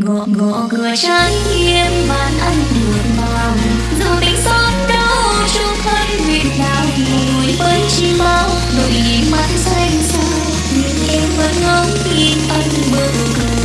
gõ gõ cửa trái im bàn ăn được màu dù tình xót đau chung thân nguyện nào mùi với chi bao. Nỗi mắt xanh xa nhưng em vẫn ngóng tin ăn bữa cơm.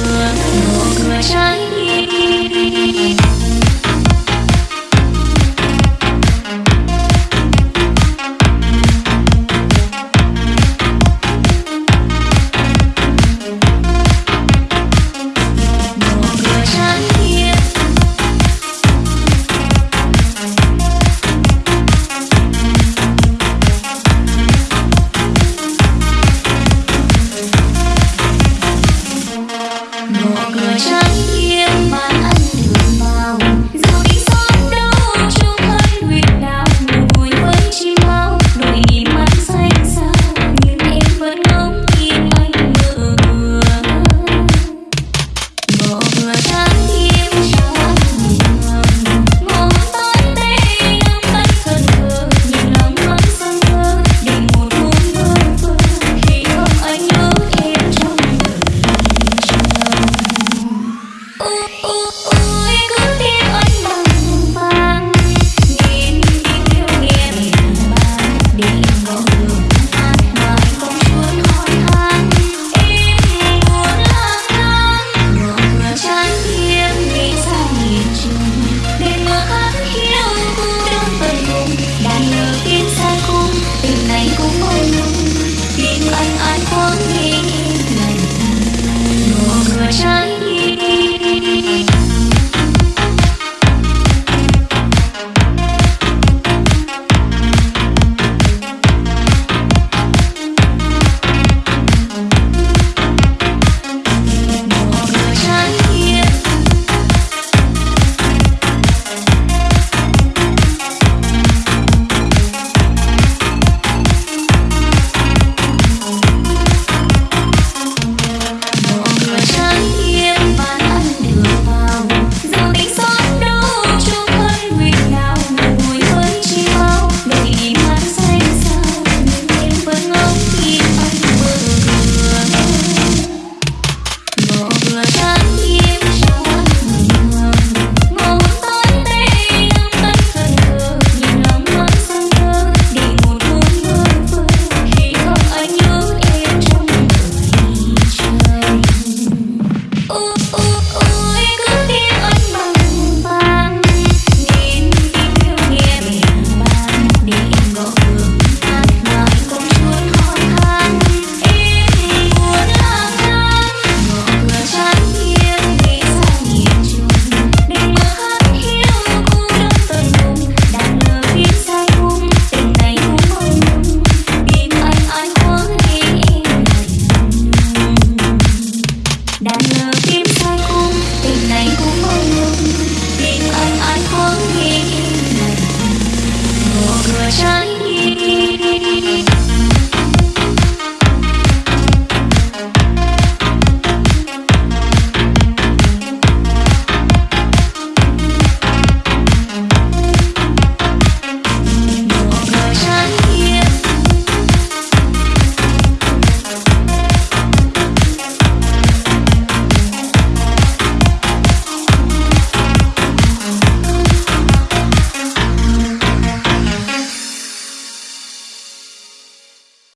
trái